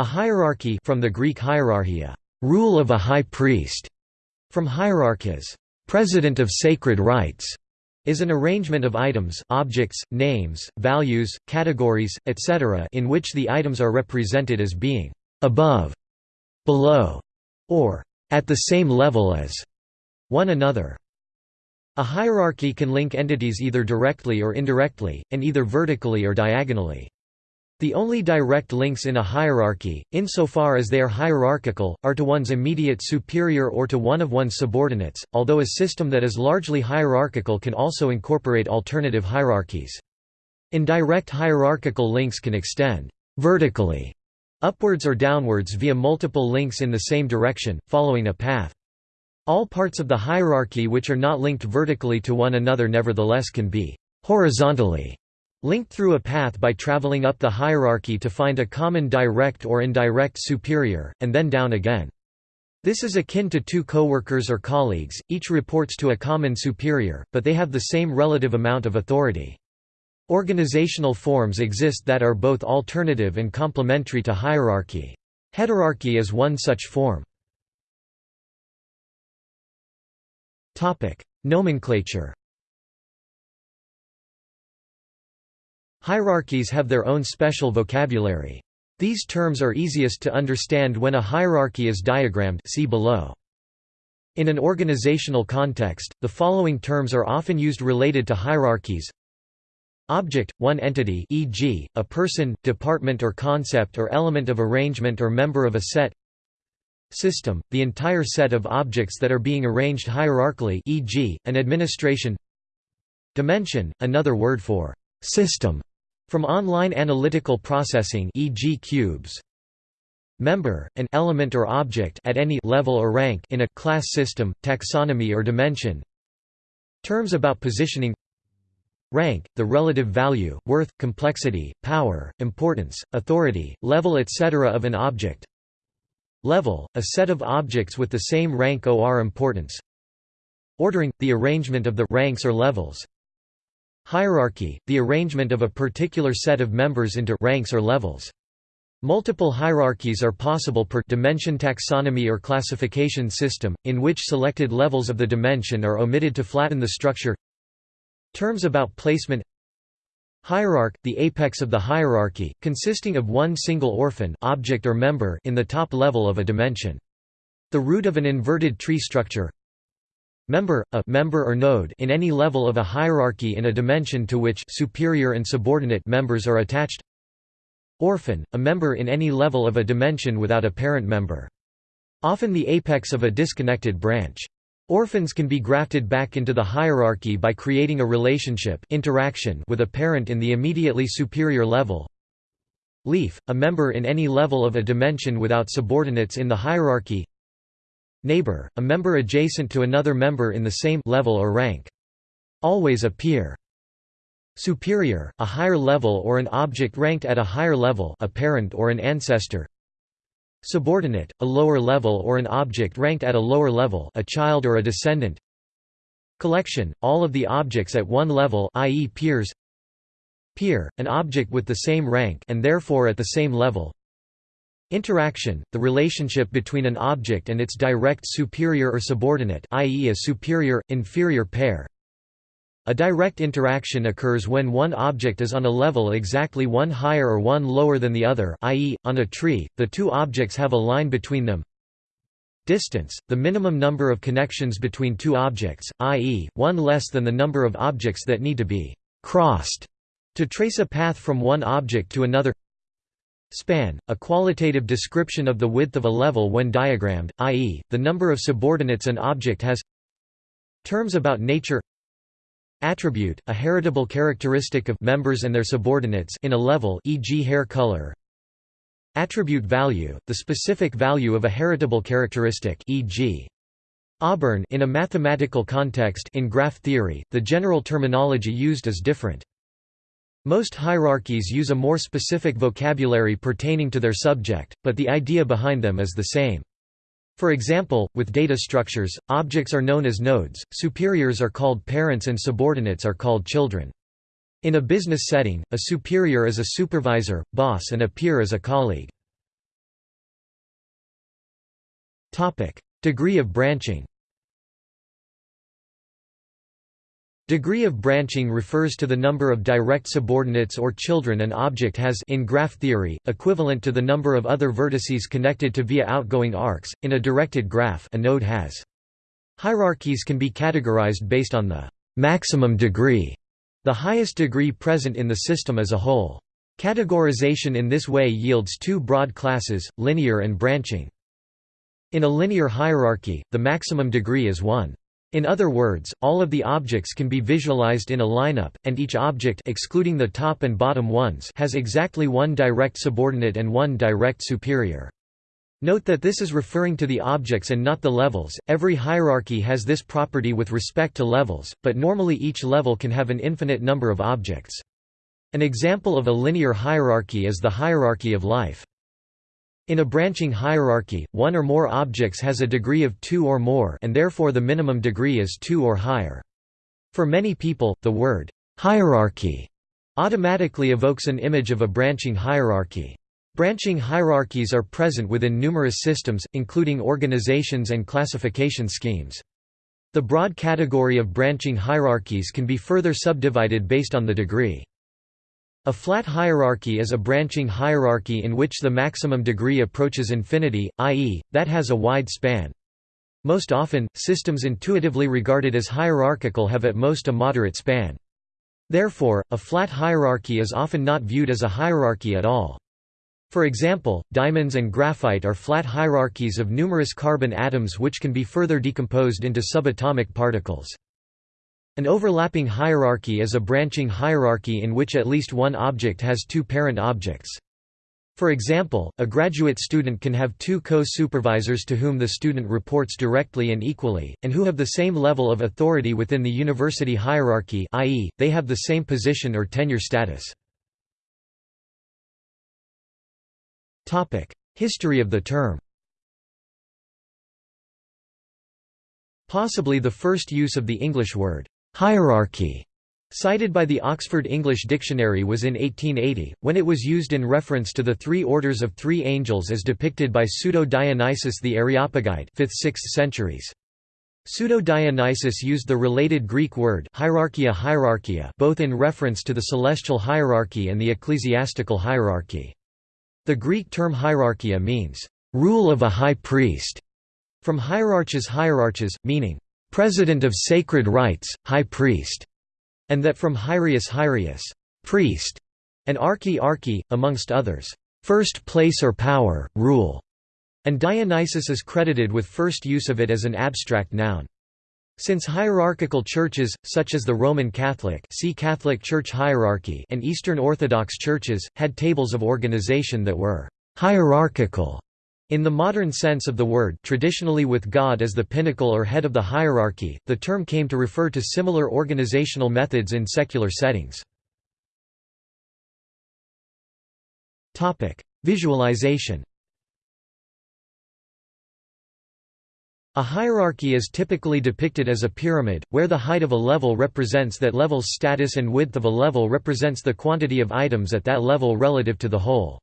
A hierarchy from the Greek hierarchia, rule of a high priest, from hierarchas, president of sacred rites, is an arrangement of items objects, names, values, categories, etc. in which the items are represented as being above, below, or at the same level as one another. A hierarchy can link entities either directly or indirectly, and either vertically or diagonally. The only direct links in a hierarchy, insofar as they are hierarchical, are to one's immediate superior or to one of one's subordinates, although a system that is largely hierarchical can also incorporate alternative hierarchies. Indirect hierarchical links can extend vertically upwards or downwards via multiple links in the same direction, following a path. All parts of the hierarchy which are not linked vertically to one another nevertheless can be horizontally linked through a path by traveling up the hierarchy to find a common direct or indirect superior, and then down again. This is akin to two coworkers or colleagues, each reports to a common superior, but they have the same relative amount of authority. Organizational forms exist that are both alternative and complementary to hierarchy. Heterarchy is one such form. Nomenclature Hierarchies have their own special vocabulary. These terms are easiest to understand when a hierarchy is diagrammed see below. In an organizational context, the following terms are often used related to hierarchies Object, one entity e.g., a person, department or concept or element of arrangement or member of a set System, the entire set of objects that are being arranged hierarchically e.g., an administration Dimension, another word for system from online analytical processing e.g. cubes. Member, an element or object at any level or rank in a class system, taxonomy or dimension. Terms about positioning Rank, the relative value, worth, complexity, power, importance, authority, level etc. of an object Level, a set of objects with the same rank or importance Ordering, the arrangement of the ranks or levels Hierarchy, the arrangement of a particular set of members into ranks or levels. Multiple hierarchies are possible per dimension taxonomy or classification system, in which selected levels of the dimension are omitted to flatten the structure Terms about placement Hierarch, the apex of the hierarchy, consisting of one single orphan object or member in the top level of a dimension. The root of an inverted tree structure Member, a member or node in any level of a hierarchy in a dimension to which superior and subordinate members are attached. Orphan, a member in any level of a dimension without a parent member. Often the apex of a disconnected branch. Orphans can be grafted back into the hierarchy by creating a relationship interaction with a parent in the immediately superior level. Leaf, a member in any level of a dimension without subordinates in the hierarchy Neighbor, a member adjacent to another member in the same level or rank. Always a peer. Superior, a higher level or an object ranked at a higher level a parent or an ancestor. Subordinate, a lower level or an object ranked at a lower level a child or a descendant. Collection, all of the objects at one level i.e. peers. Peer, an object with the same rank and therefore at the same level. Interaction, the relationship between an object and its direct superior or subordinate i.e. a superior-inferior pair. A direct interaction occurs when one object is on a level exactly one higher or one lower than the other i.e., on a tree, the two objects have a line between them. Distance, the minimum number of connections between two objects, i.e., one less than the number of objects that need to be «crossed» to trace a path from one object to another Span, a qualitative description of the width of a level when diagrammed, i.e., the number of subordinates an object has Terms about nature Attribute, a heritable characteristic of members and their subordinates in a level e.g. hair color Attribute value, the specific value of a heritable characteristic e.g. Auburn in a mathematical context in graph theory, the general terminology used is different. Most hierarchies use a more specific vocabulary pertaining to their subject, but the idea behind them is the same. For example, with data structures, objects are known as nodes, superiors are called parents and subordinates are called children. In a business setting, a superior is a supervisor, boss and a peer is a colleague. Degree of branching Degree of branching refers to the number of direct subordinates or children an object has in graph theory, equivalent to the number of other vertices connected to via outgoing arcs. In a directed graph, a node has. Hierarchies can be categorized based on the maximum degree, the highest degree present in the system as a whole. Categorization in this way yields two broad classes, linear and branching. In a linear hierarchy, the maximum degree is 1. In other words, all of the objects can be visualized in a lineup, and each object excluding the top and bottom ones has exactly one direct subordinate and one direct superior. Note that this is referring to the objects and not the levels. Every hierarchy has this property with respect to levels, but normally each level can have an infinite number of objects. An example of a linear hierarchy is the hierarchy of life. In a branching hierarchy, one or more objects has a degree of 2 or more and therefore the minimum degree is 2 or higher. For many people, the word «hierarchy» automatically evokes an image of a branching hierarchy. Branching hierarchies are present within numerous systems, including organizations and classification schemes. The broad category of branching hierarchies can be further subdivided based on the degree. A flat hierarchy is a branching hierarchy in which the maximum degree approaches infinity, i.e., that has a wide span. Most often, systems intuitively regarded as hierarchical have at most a moderate span. Therefore, a flat hierarchy is often not viewed as a hierarchy at all. For example, diamonds and graphite are flat hierarchies of numerous carbon atoms which can be further decomposed into subatomic particles. An overlapping hierarchy is a branching hierarchy in which at least one object has two parent objects. For example, a graduate student can have two co-supervisors to whom the student reports directly and equally, and who have the same level of authority within the university hierarchy i.e., they have the same position or tenure status. History of the term Possibly the first use of the English word Hierarchy cited by the Oxford English Dictionary was in 1880, when it was used in reference to the three orders of three angels as depicted by Pseudo-Dionysius the Areopagite 5th–6th centuries. Pseudo-Dionysius used the related Greek word hierarchia hierarchia both in reference to the celestial hierarchy and the ecclesiastical hierarchy. The Greek term hierarchia means, "...rule of a high priest", from hierarchs hierarchs, meaning, president of sacred rites, high priest, and that from Hyrius Hyrius, priest, and archi archi, amongst others, first place or power, rule, and Dionysius is credited with first use of it as an abstract noun. Since hierarchical churches, such as the Roman Catholic see Catholic Church hierarchy and Eastern Orthodox churches, had tables of organization that were «hierarchical», in the modern sense of the word traditionally with God as the pinnacle or head of the hierarchy, the term came to refer to similar organizational methods in secular settings. Visualization A hierarchy is typically depicted as a pyramid, where the height of a level represents that level's status and width of a level represents the quantity of items at that level relative to the whole.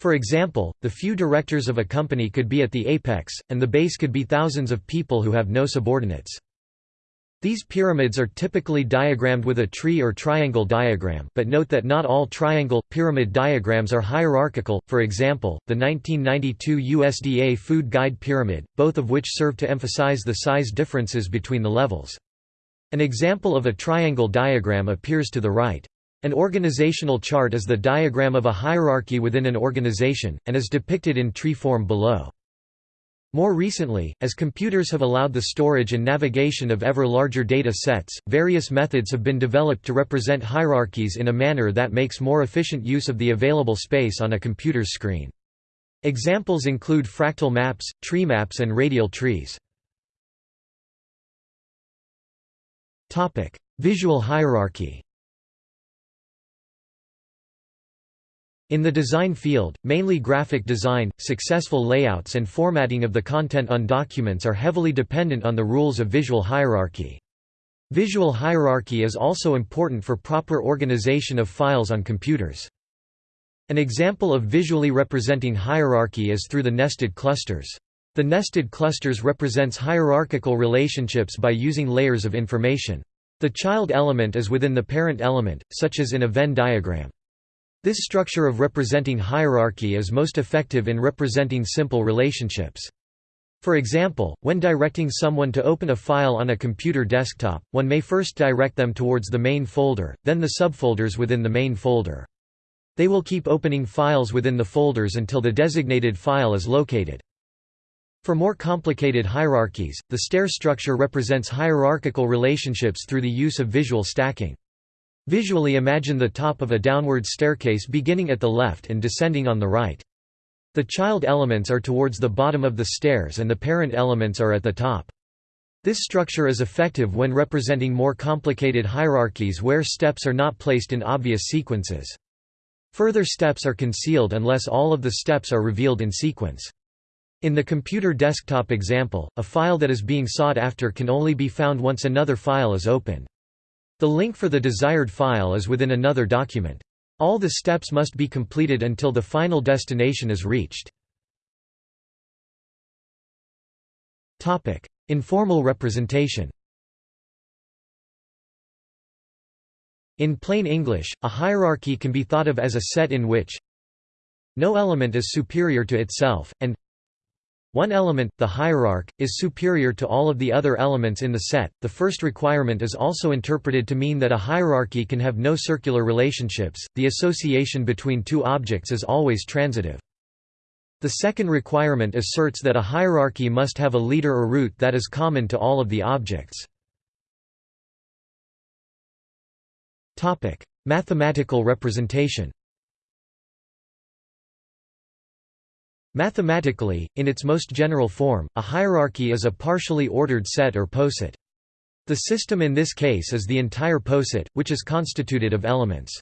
For example, the few directors of a company could be at the apex, and the base could be thousands of people who have no subordinates. These pyramids are typically diagrammed with a tree or triangle diagram, but note that not all triangle pyramid diagrams are hierarchical. For example, the 1992 USDA Food Guide Pyramid, both of which serve to emphasize the size differences between the levels. An example of a triangle diagram appears to the right. An organizational chart is the diagram of a hierarchy within an organization, and is depicted in tree form below. More recently, as computers have allowed the storage and navigation of ever larger data sets, various methods have been developed to represent hierarchies in a manner that makes more efficient use of the available space on a computer's screen. Examples include fractal maps, tree maps and radial trees. Visual hierarchy In the design field, mainly graphic design, successful layouts and formatting of the content on documents are heavily dependent on the rules of visual hierarchy. Visual hierarchy is also important for proper organization of files on computers. An example of visually representing hierarchy is through the nested clusters. The nested clusters represents hierarchical relationships by using layers of information. The child element is within the parent element, such as in a Venn diagram. This structure of representing hierarchy is most effective in representing simple relationships. For example, when directing someone to open a file on a computer desktop, one may first direct them towards the main folder, then the subfolders within the main folder. They will keep opening files within the folders until the designated file is located. For more complicated hierarchies, the stair structure represents hierarchical relationships through the use of visual stacking. Visually imagine the top of a downward staircase beginning at the left and descending on the right. The child elements are towards the bottom of the stairs and the parent elements are at the top. This structure is effective when representing more complicated hierarchies where steps are not placed in obvious sequences. Further steps are concealed unless all of the steps are revealed in sequence. In the computer desktop example, a file that is being sought after can only be found once another file is opened. The link for the desired file is within another document. All the steps must be completed until the final destination is reached. Informal representation In plain English, a hierarchy can be thought of as a set in which no element is superior to itself, and one element, the hierarch, is superior to all of the other elements in the set. The first requirement is also interpreted to mean that a hierarchy can have no circular relationships, the association between two objects is always transitive. The second requirement asserts that a hierarchy must have a leader or root that is common to all of the objects. Mathematical representation Mathematically, in its most general form, a hierarchy is a partially ordered set or poset. The system in this case is the entire poset, which is constituted of elements.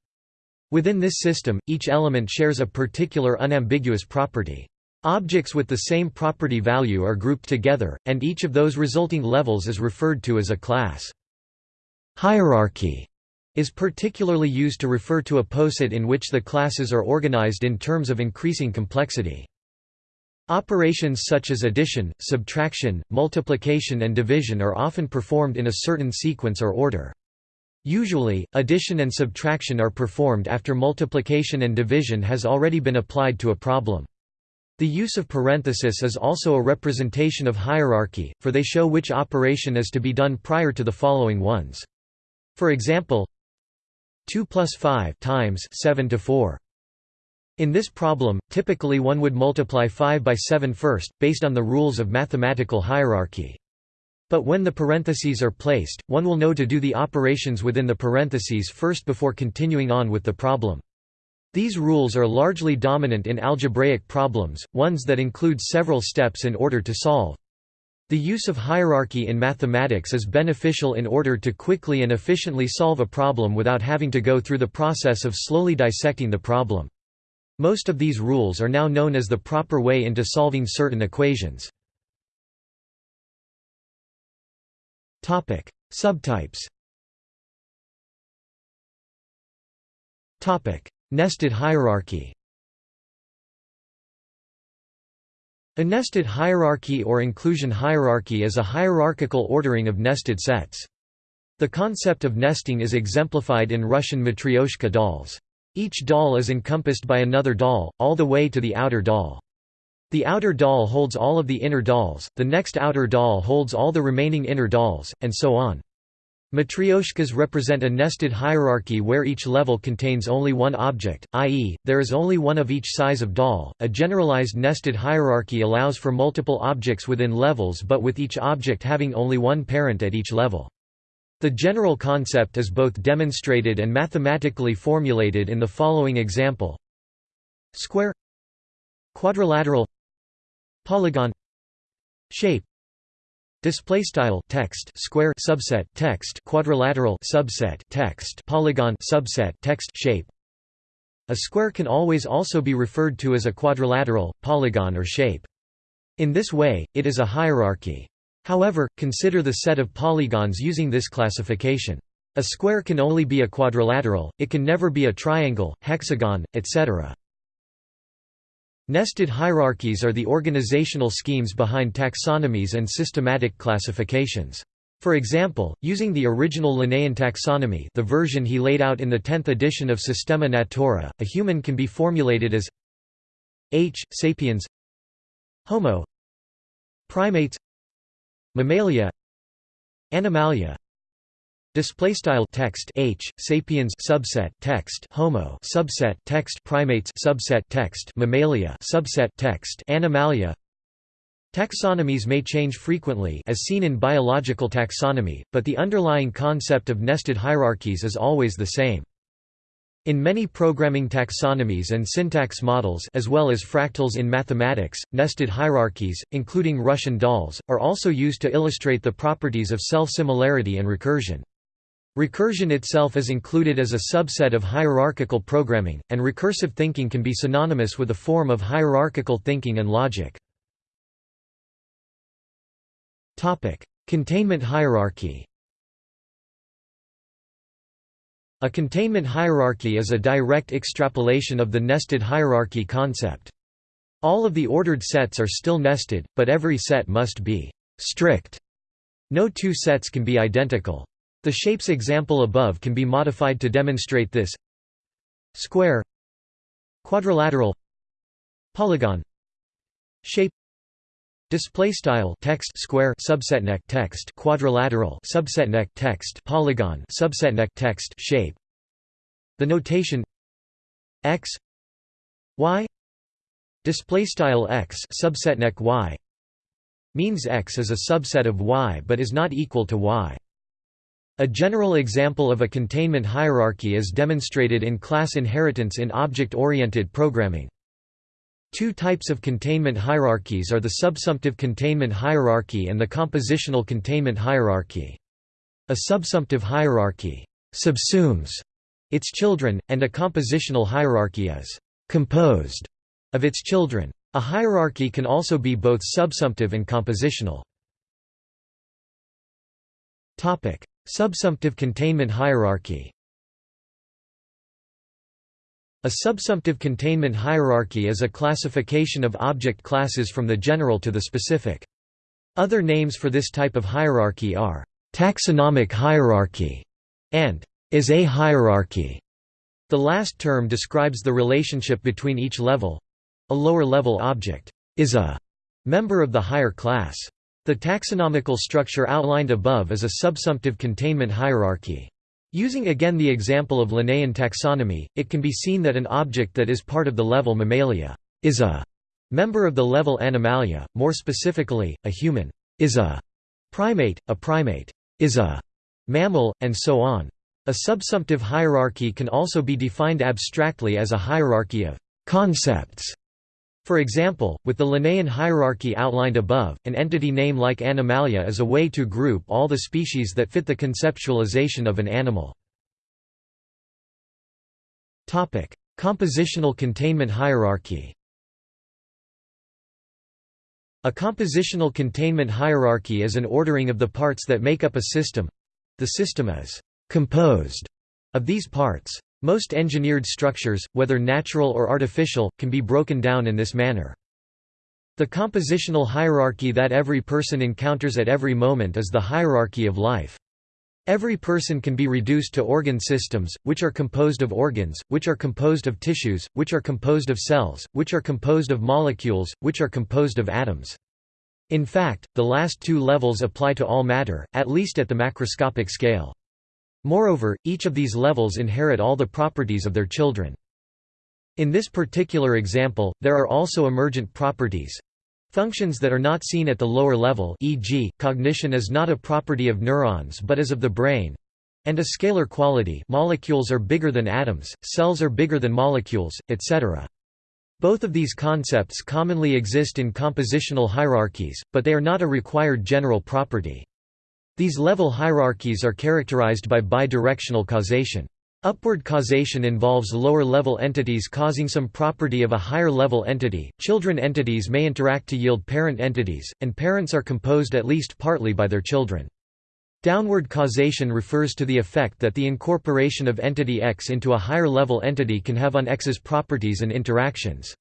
Within this system, each element shares a particular unambiguous property. Objects with the same property value are grouped together, and each of those resulting levels is referred to as a class. Hierarchy is particularly used to refer to a poset in which the classes are organized in terms of increasing complexity. Operations such as addition, subtraction, multiplication and division are often performed in a certain sequence or order. Usually, addition and subtraction are performed after multiplication and division has already been applied to a problem. The use of parenthesis is also a representation of hierarchy, for they show which operation is to be done prior to the following ones. For example, 2 plus 5 times 7 to 4. In this problem, typically one would multiply 5 by 7 first, based on the rules of mathematical hierarchy. But when the parentheses are placed, one will know to do the operations within the parentheses first before continuing on with the problem. These rules are largely dominant in algebraic problems, ones that include several steps in order to solve. The use of hierarchy in mathematics is beneficial in order to quickly and efficiently solve a problem without having to go through the process of slowly dissecting the problem. Most of these rules are now known as the proper way into solving certain equations. Subtypes Nested hierarchy A nested hierarchy or inclusion hierarchy is a hierarchical ordering of nested sets. The concept of nesting is exemplified in Russian matryoshka dolls. Each doll is encompassed by another doll, all the way to the outer doll. The outer doll holds all of the inner dolls, the next outer doll holds all the remaining inner dolls, and so on. Matryoshkas represent a nested hierarchy where each level contains only one object, i.e., there is only one of each size of doll. A generalized nested hierarchy allows for multiple objects within levels but with each object having only one parent at each level. The general concept is both demonstrated and mathematically formulated in the following example Square Quadrilateral Polygon Shape Display text square subset text quadrilateral subset text polygon subset text shape. A square can always also be referred to as a quadrilateral, polygon or shape. In this way, it is a hierarchy. However, consider the set of polygons using this classification. A square can only be a quadrilateral, it can never be a triangle, hexagon, etc. Nested hierarchies are the organizational schemes behind taxonomies and systematic classifications. For example, using the original Linnaean taxonomy the version he laid out in the 10th edition of Systema Naturae, a human can be formulated as H. sapiens Homo Primates Mammalia. Animalia. Display style text H sapiens subset text Homo subset text primates subset text Mammalia subset text Animalia. Taxonomies may change frequently as seen in biological taxonomy, but the underlying concept of nested hierarchies is always the same. In many programming taxonomies and syntax models as well as fractals in mathematics, nested hierarchies, including Russian dolls, are also used to illustrate the properties of self-similarity and recursion. Recursion itself is included as a subset of hierarchical programming, and recursive thinking can be synonymous with a form of hierarchical thinking and logic. Containment hierarchy A containment hierarchy is a direct extrapolation of the nested hierarchy concept. All of the ordered sets are still nested, but every set must be strict. No two sets can be identical. The shapes example above can be modified to demonstrate this square quadrilateral polygon shape Display style text square subsetneq text quadrilateral subsetneq text polygon subsetneq text shape. The notation x y display style x subsetneq y means x is a subset of y but is not equal to y. A general example of a containment hierarchy is demonstrated in class inheritance in object-oriented programming. Two types of containment hierarchies are the subsumptive containment hierarchy and the compositional containment hierarchy. A subsumptive hierarchy subsumes its children, and a compositional hierarchy is composed of its children. A hierarchy can also be both subsumptive and compositional. Subsumptive containment hierarchy a subsumptive containment hierarchy is a classification of object classes from the general to the specific. Other names for this type of hierarchy are taxonomic hierarchy and is a hierarchy. The last term describes the relationship between each level. A lower-level object is a member of the higher class. The taxonomical structure outlined above is a subsumptive containment hierarchy. Using again the example of Linnaean taxonomy, it can be seen that an object that is part of the level Mammalia is a member of the level Animalia, more specifically, a human is a primate, a primate is a mammal, and so on. A subsumptive hierarchy can also be defined abstractly as a hierarchy of concepts for example, with the Linnaean hierarchy outlined above, an entity name like Animalia is a way to group all the species that fit the conceptualization of an animal. Compositional containment hierarchy A compositional containment hierarchy is an ordering of the parts that make up a system. The system is «composed» of these parts. Most engineered structures, whether natural or artificial, can be broken down in this manner. The compositional hierarchy that every person encounters at every moment is the hierarchy of life. Every person can be reduced to organ systems, which are composed of organs, which are composed of tissues, which are composed of cells, which are composed of molecules, which are composed of atoms. In fact, the last two levels apply to all matter, at least at the macroscopic scale. Moreover, each of these levels inherit all the properties of their children. In this particular example, there are also emergent properties, Functions that are not seen at the lower level e.g., cognition is not a property of neurons but is of the brain and a scalar quality molecules are bigger than atoms, cells are bigger than molecules, etc. Both of these concepts commonly exist in compositional hierarchies, but they are not a required general property. These level hierarchies are characterized by bidirectional causation. Upward causation involves lower-level entities causing some property of a higher-level entity. Children entities may interact to yield parent entities, and parents are composed at least partly by their children. Downward causation refers to the effect that the incorporation of entity X into a higher-level entity can have on X's properties and interactions.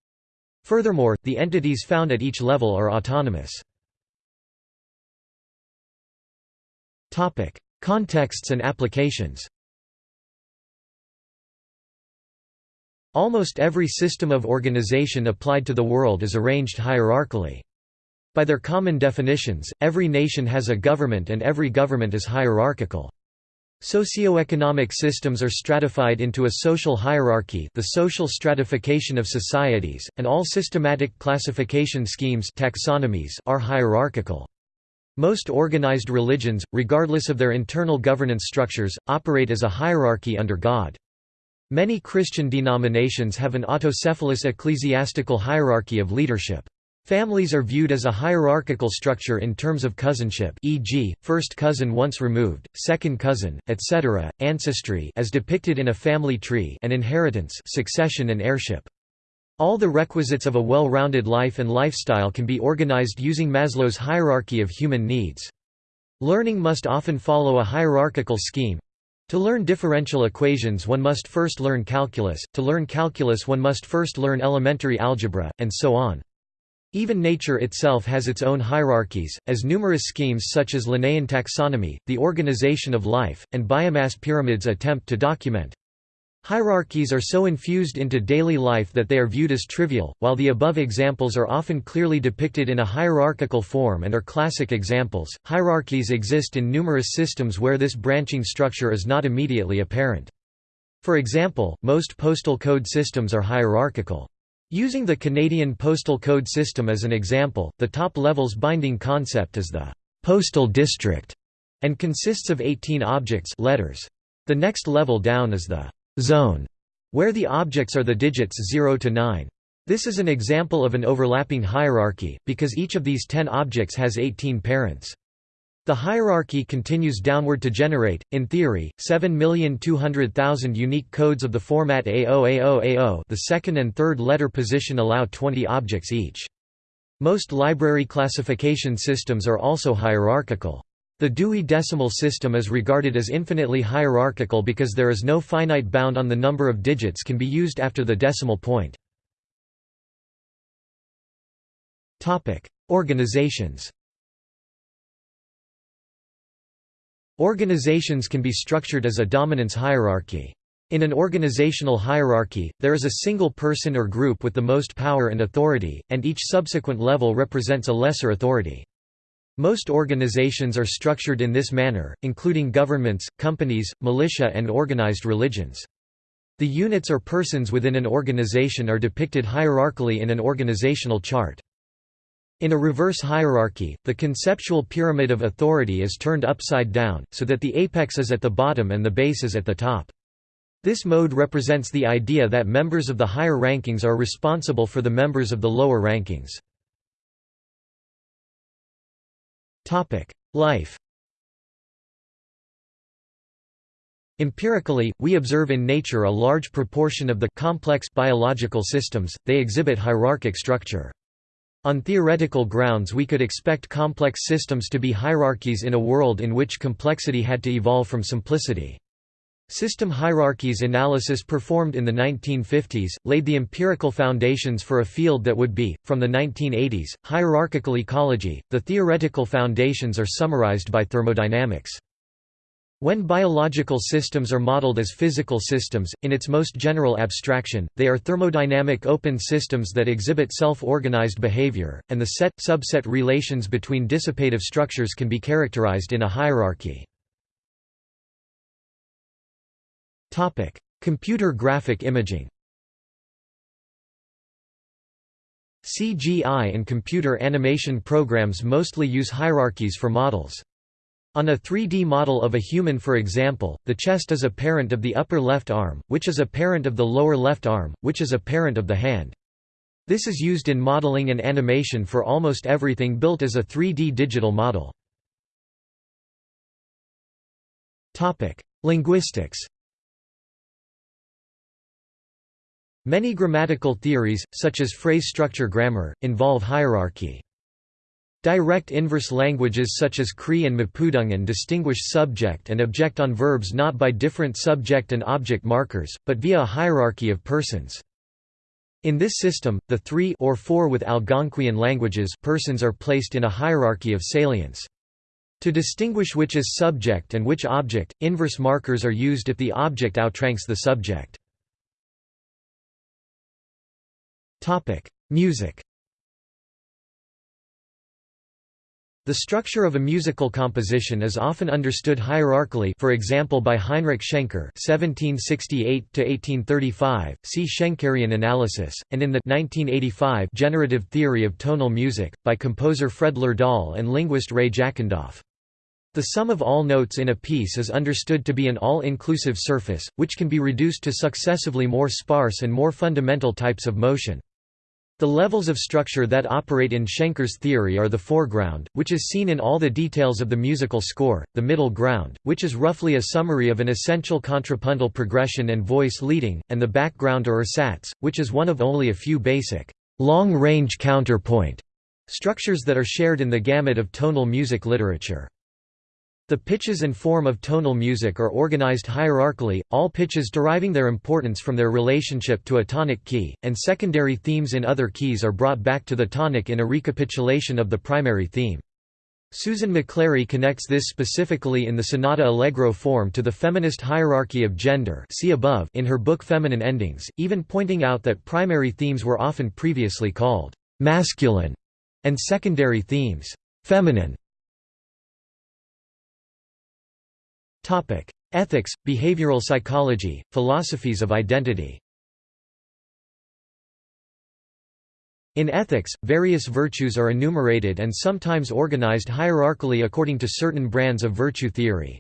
Furthermore, the entities found at each level are autonomous. Contexts and applications Almost every system of organization applied to the world is arranged hierarchically. By their common definitions, every nation has a government and every government is hierarchical. Socioeconomic systems are stratified into a social hierarchy the social stratification of societies, and all systematic classification schemes taxonomies are hierarchical. Most organized religions, regardless of their internal governance structures, operate as a hierarchy under God. Many Christian denominations have an autocephalous ecclesiastical hierarchy of leadership. Families are viewed as a hierarchical structure in terms of cousinship e.g., first cousin once removed, second cousin, etc., ancestry as depicted in a family tree and inheritance succession and heirship. All the requisites of a well-rounded life and lifestyle can be organized using Maslow's hierarchy of human needs. Learning must often follow a hierarchical scheme. To learn differential equations one must first learn calculus, to learn calculus one must first learn elementary algebra, and so on. Even nature itself has its own hierarchies, as numerous schemes such as Linnaean taxonomy, the organization of life, and biomass pyramids attempt to document. Hierarchies are so infused into daily life that they are viewed as trivial, while the above examples are often clearly depicted in a hierarchical form and are classic examples. Hierarchies exist in numerous systems where this branching structure is not immediately apparent. For example, most postal code systems are hierarchical. Using the Canadian postal code system as an example, the top level's binding concept is the «postal district» and consists of 18 objects letters. The next level down is the «zone», where the objects are the digits 0 to 9. This is an example of an overlapping hierarchy, because each of these 10 objects has 18 parents. The hierarchy continues downward to generate, in theory, 7,200,000 unique codes of the format A0A0A0 the second and third letter position allow 20 objects each. Most library classification systems are also hierarchical. The Dewey Decimal System is regarded as infinitely hierarchical because there is no finite bound on the number of digits can be used after the decimal point. Organizations Organizations can be structured as a dominance hierarchy. In an organizational hierarchy, there is a single person or group with the most power and authority, and each subsequent level represents a lesser authority. Most organizations are structured in this manner, including governments, companies, militia and organized religions. The units or persons within an organization are depicted hierarchically in an organizational chart. In a reverse hierarchy, the conceptual pyramid of authority is turned upside down, so that the apex is at the bottom and the base is at the top. This mode represents the idea that members of the higher rankings are responsible for the members of the lower rankings. Life Empirically, we observe in nature a large proportion of the complex biological systems, they exhibit hierarchic structure. On theoretical grounds we could expect complex systems to be hierarchies in a world in which complexity had to evolve from simplicity. System hierarchies analysis performed in the 1950s, laid the empirical foundations for a field that would be, from the 1980s, hierarchical ecology. The theoretical foundations are summarized by thermodynamics. When biological systems are modeled as physical systems, in its most general abstraction, they are thermodynamic open systems that exhibit self-organized behavior, and the set-subset relations between dissipative structures can be characterized in a hierarchy. Computer graphic imaging CGI and computer animation programs mostly use hierarchies for models. On a 3D model of a human for example, the chest is a parent of the upper left arm, which is a parent of the lower left arm, which is a parent of the hand. This is used in modeling and animation for almost everything built as a 3D digital model. Linguistics Many grammatical theories, such as phrase structure grammar, involve hierarchy. Direct inverse languages such as Cree and Mapudungun distinguish subject and object on verbs not by different subject and object markers, but via a hierarchy of persons. In this system, the three or four with Algonquian languages persons are placed in a hierarchy of salience. To distinguish which is subject and which object, inverse markers are used if the object outranks the subject. Music The structure of a musical composition is often understood hierarchically for example by Heinrich Schenker (1768–1835), see Schenkerian analysis, and in the 1985 generative theory of tonal music, by composer Fred Lerdahl and linguist Ray Jackendoff. The sum of all notes in a piece is understood to be an all-inclusive surface, which can be reduced to successively more sparse and more fundamental types of motion. The levels of structure that operate in Schenker's theory are the foreground, which is seen in all the details of the musical score, the middle ground, which is roughly a summary of an essential contrapuntal progression and voice leading, and the background or Ursatz, which is one of only a few basic, long-range counterpoint structures that are shared in the gamut of tonal music literature. The pitches and form of tonal music are organized hierarchically, all pitches deriving their importance from their relationship to a tonic key, and secondary themes in other keys are brought back to the tonic in a recapitulation of the primary theme. Susan McClary connects this specifically in the sonata allegro form to the feminist hierarchy of gender see above in her book Feminine Endings, even pointing out that primary themes were often previously called «masculine» and secondary themes «feminine». Ethics, behavioral psychology, philosophies of identity. In ethics, various virtues are enumerated and sometimes organized hierarchically according to certain brands of virtue theory.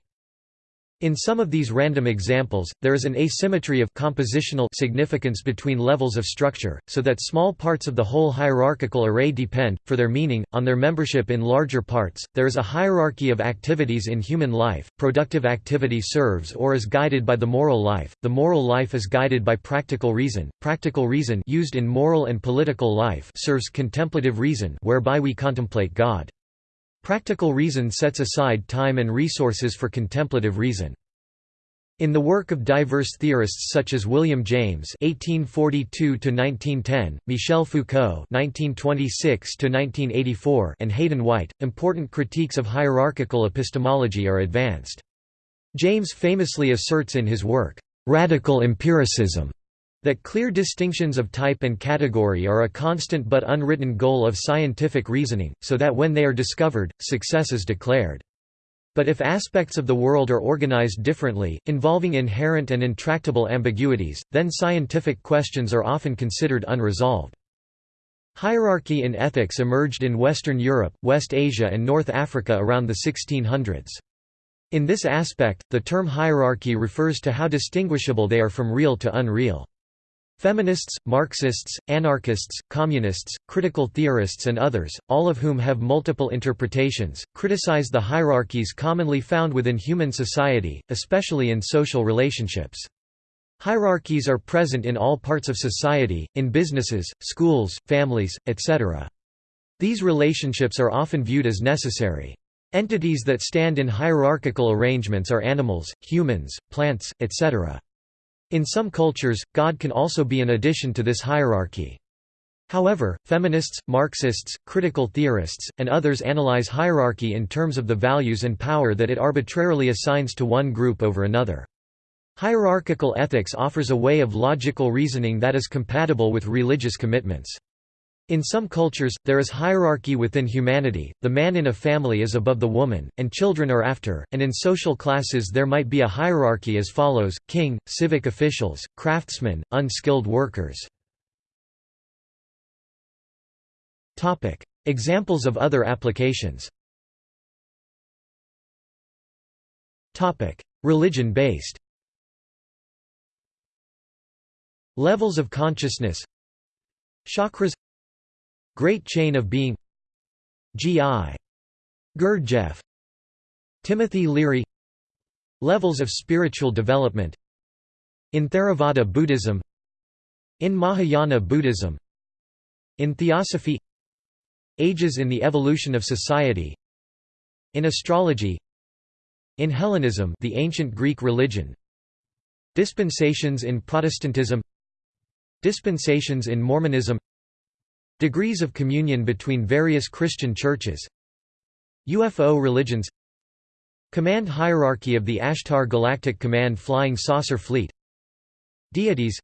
In some of these random examples, there is an asymmetry of compositional significance between levels of structure, so that small parts of the whole hierarchical array depend, for their meaning, on their membership in larger parts. There is a hierarchy of activities in human life. Productive activity serves or is guided by the moral life. The moral life is guided by practical reason. Practical reason used in moral and political life serves contemplative reason, whereby we contemplate God. Practical reason sets aside time and resources for contemplative reason. In the work of diverse theorists such as William James (1842–1910), Michel Foucault (1926–1984), and Hayden White, important critiques of hierarchical epistemology are advanced. James famously asserts in his work, "Radical Empiricism," That clear distinctions of type and category are a constant but unwritten goal of scientific reasoning, so that when they are discovered, success is declared. But if aspects of the world are organized differently, involving inherent and intractable ambiguities, then scientific questions are often considered unresolved. Hierarchy in ethics emerged in Western Europe, West Asia and North Africa around the 1600s. In this aspect, the term hierarchy refers to how distinguishable they are from real to unreal. Feminists, Marxists, anarchists, communists, critical theorists and others, all of whom have multiple interpretations, criticize the hierarchies commonly found within human society, especially in social relationships. Hierarchies are present in all parts of society, in businesses, schools, families, etc. These relationships are often viewed as necessary. Entities that stand in hierarchical arrangements are animals, humans, plants, etc. In some cultures, God can also be an addition to this hierarchy. However, feminists, Marxists, critical theorists, and others analyze hierarchy in terms of the values and power that it arbitrarily assigns to one group over another. Hierarchical ethics offers a way of logical reasoning that is compatible with religious commitments. In some cultures, there is hierarchy within humanity, the man in a family is above the woman, and children are after, and in social classes there might be a hierarchy as follows, king, civic officials, craftsmen, unskilled workers. Examples of other applications. Religion-based Levels of consciousness. Chakras Great Chain of Being G.I. Gurdjieff Timothy Leary Levels of spiritual development In Theravada Buddhism In Mahayana Buddhism In Theosophy Ages in the evolution of society In astrology In Hellenism the ancient Greek religion Dispensations in Protestantism Dispensations in Mormonism Degrees of communion between various Christian churches UFO religions Command hierarchy of the Ashtar Galactic Command Flying Saucer Fleet Deities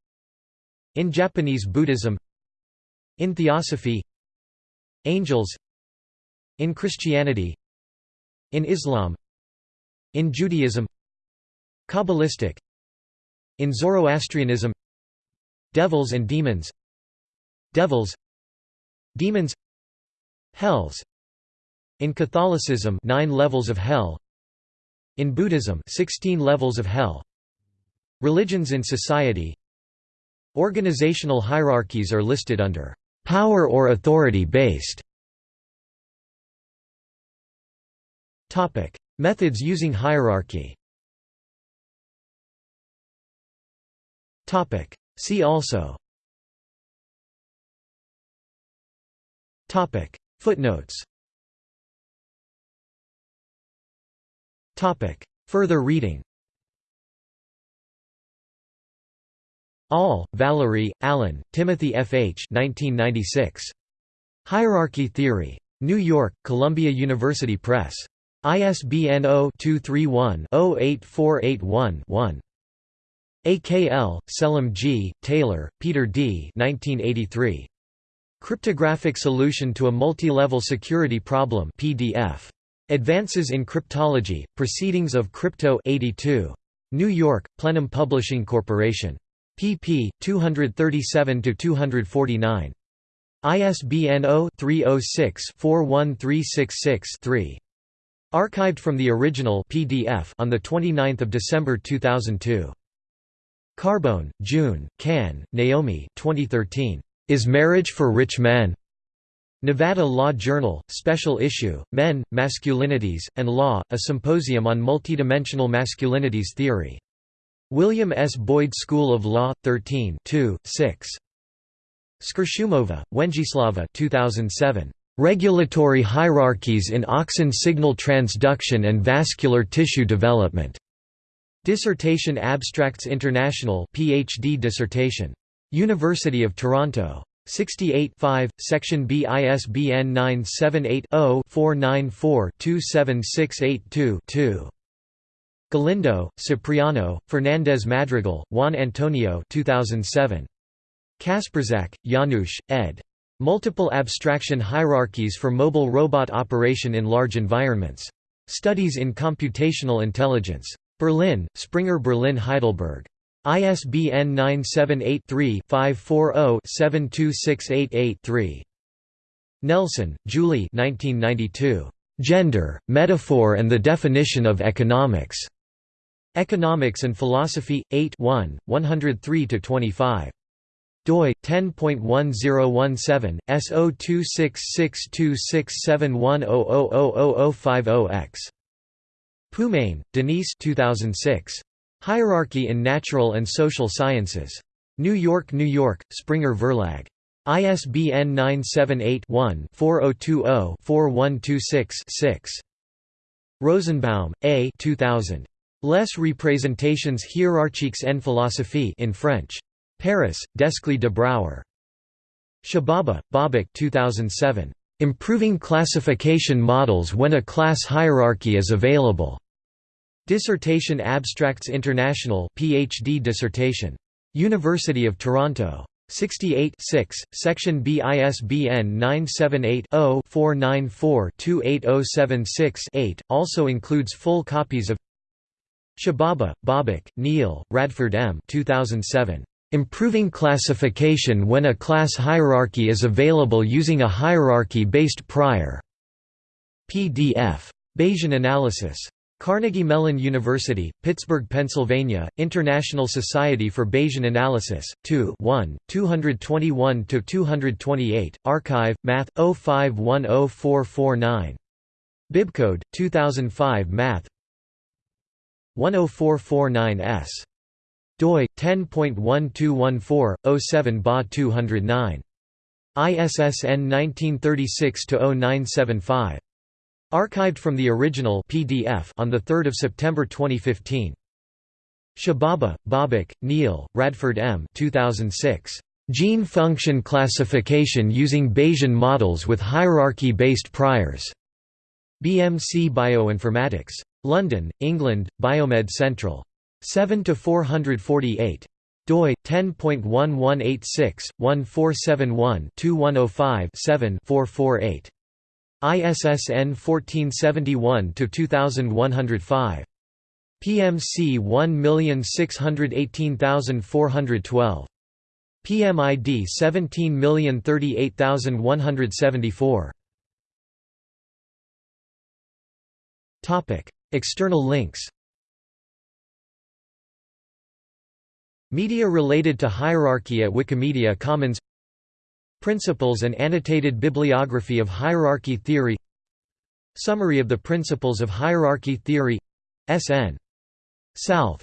In Japanese Buddhism In Theosophy Angels In Christianity In Islam In Judaism Kabbalistic In Zoroastrianism Devils and demons Devils Demons Hells. In Catholicism 9 levels of hell. In Buddhism 16 levels of hell. Religions in society. Organizational hierarchies are listed under power or authority based. Topic. Methods using hierarchy. Topic. See also Footnotes Further reading Ahl, Valerie, Allen, Timothy F. H. 1996. Hierarchy Theory. New York, Columbia University Press. ISBN 0-231-08481-1. AKL, Selim G., Taylor, Peter D. 1983. Cryptographic Solution to a Multi-Level Security Problem PDF. Advances in Cryptology, Proceedings of Crypto 82. New York, Plenum Publishing Corporation. pp. 237–249. ISBN 0-306-41366-3. Archived from the original PDF on 29 December 2002. Carbone, June, Cahn, Naomi 2013. Is Marriage for Rich Men? Nevada Law Journal, Special Issue, Men, Masculinities, and Law, a symposium on multidimensional masculinities theory. William S. Boyd School of Law, 13 2, 6. Skirshumova, Wenjislava 2007. Regulatory Hierarchies in Auxin Signal Transduction and Vascular Tissue Development. Dissertation Abstracts International PhD dissertation. University of Toronto. 68 5, Section B ISBN 978-0-494-27682-2. Galindo, Cipriano, Fernandez Madrigal, Juan Antonio 2007. Kacprzyk, Janusz, ed. Multiple Abstraction Hierarchies for Mobile Robot Operation in Large Environments. Studies in Computational Intelligence. Berlin, Springer Berlin Heidelberg. ISBN 978-3-540-72688-3. Nelson, Julie Gender, Metaphor and the Definition of Economics. Economics and Philosophy, 8 1, 103–25. doi 10.1017 S02662671000050X. Pumain, Denise 2006. Hierarchy in Natural and Social Sciences. New York, New York, Springer Verlag. ISBN 978-1-4020-4126-6. Rosenbaum, A. 2000. Les représentations hiérarchiques en philosophie in French. Paris, Desclée de Brouwer. Shahbaba, Babak 2007. Improving classification models when a class hierarchy is available. Dissertation Abstracts International PhD dissertation. University of Toronto. 68 6, Section B ISBN 978-0-494-28076-8, also includes full copies of Shahbaba, Babak, Neal, Radford M. 2007. Improving classification when a class hierarchy is available using a hierarchy-based prior PDF. Bayesian analysis. Carnegie Mellon University, Pittsburgh, Pennsylvania, International Society for Bayesian Analysis, 2 1, 221–228, Archive, Math, 05104449. Bibcode, 2005 Math 10449S. doi, 10.1214, 07 Ba 209. ISSN 1936-0975. Archived from the original PDF on 3 September 2015. Shahbaba, Babak, Neal, Radford M. 2006. Gene function classification using Bayesian models with hierarchy-based priors. BMC Bioinformatics. London, England, Biomed Central. 7 to 448 doi 10.1186/1471-2105-7-448. ISSN 1471-2105. PMC 1618412. PMID 17038174. Topic: External links. Media related to hierarchy at Wikimedia Commons Principles and annotated bibliography of hierarchy theory. Summary of the principles of hierarchy theory. S.N. Salthe